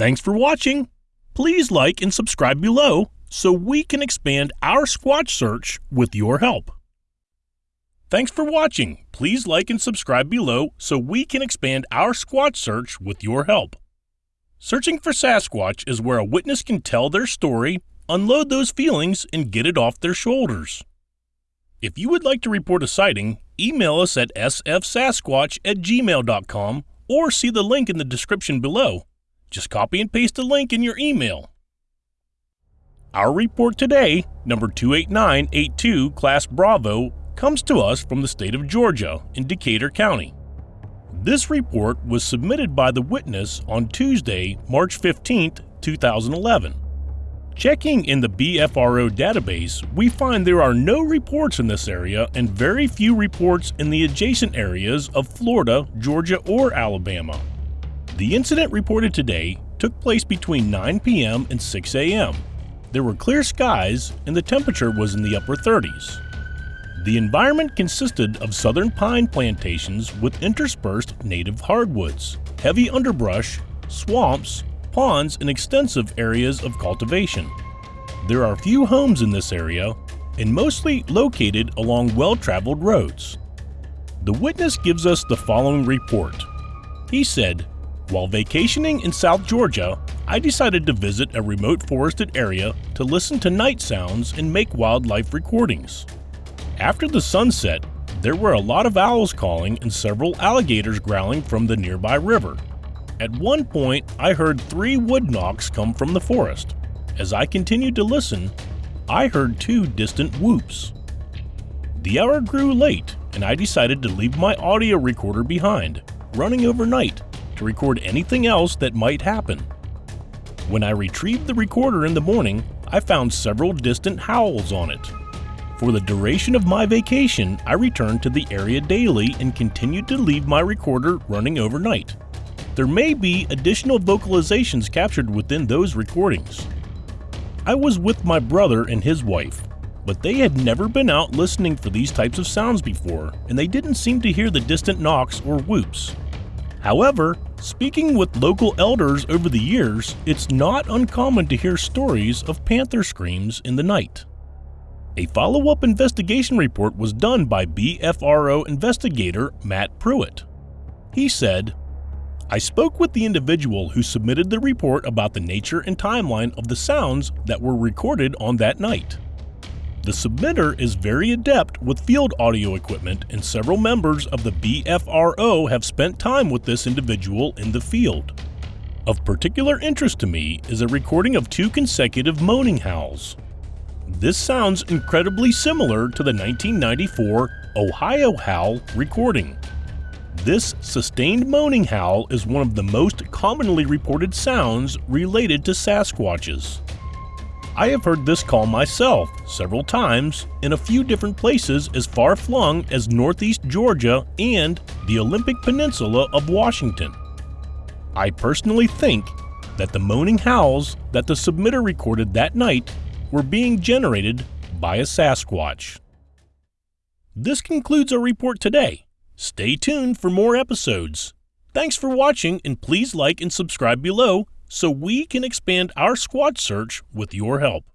Thanks for watching. Please like and subscribe below so we can expand our Squatch search with your help. Thanks for watching. Please like and subscribe below so we can expand our Squatch search with your help. Searching for Sasquatch is where a witness can tell their story, unload those feelings, and get it off their shoulders. If you would like to report a sighting, email us at sfsasquatch at gmail.com or see the link in the description below. Just copy and paste the link in your email. Our report today, number 28982, Class Bravo, comes to us from the state of Georgia in Decatur County. This report was submitted by the witness on Tuesday, March 15, 2011. Checking in the BFRO database, we find there are no reports in this area and very few reports in the adjacent areas of Florida, Georgia, or Alabama. The incident reported today took place between 9 p.m. and 6 a.m. There were clear skies and the temperature was in the upper 30s. The environment consisted of southern pine plantations with interspersed native hardwoods, heavy underbrush, swamps, ponds, and extensive areas of cultivation. There are few homes in this area and mostly located along well-traveled roads. The witness gives us the following report. He said, while vacationing in South Georgia, I decided to visit a remote forested area to listen to night sounds and make wildlife recordings. After the sunset, there were a lot of owls calling and several alligators growling from the nearby river. At one point, I heard three wood knocks come from the forest. As I continued to listen, I heard two distant whoops. The hour grew late, and I decided to leave my audio recorder behind, running overnight to record anything else that might happen. When I retrieved the recorder in the morning, I found several distant howls on it. For the duration of my vacation, I returned to the area daily and continued to leave my recorder running overnight. There may be additional vocalizations captured within those recordings. I was with my brother and his wife, but they had never been out listening for these types of sounds before, and they didn't seem to hear the distant knocks or whoops. However, speaking with local elders over the years, it's not uncommon to hear stories of panther screams in the night. A follow-up investigation report was done by BFRO investigator Matt Pruitt. He said, I spoke with the individual who submitted the report about the nature and timeline of the sounds that were recorded on that night. The submitter is very adept with field audio equipment and several members of the BFRO have spent time with this individual in the field. Of particular interest to me is a recording of two consecutive moaning howls. This sounds incredibly similar to the 1994 Ohio Howl recording. This sustained moaning howl is one of the most commonly reported sounds related to Sasquatches. I have heard this call myself several times in a few different places as far flung as northeast Georgia and the Olympic Peninsula of Washington. I personally think that the moaning howls that the submitter recorded that night were being generated by a Sasquatch. This concludes our report today. Stay tuned for more episodes. Thanks for watching and please like and subscribe below so we can expand our Squatch search with your help.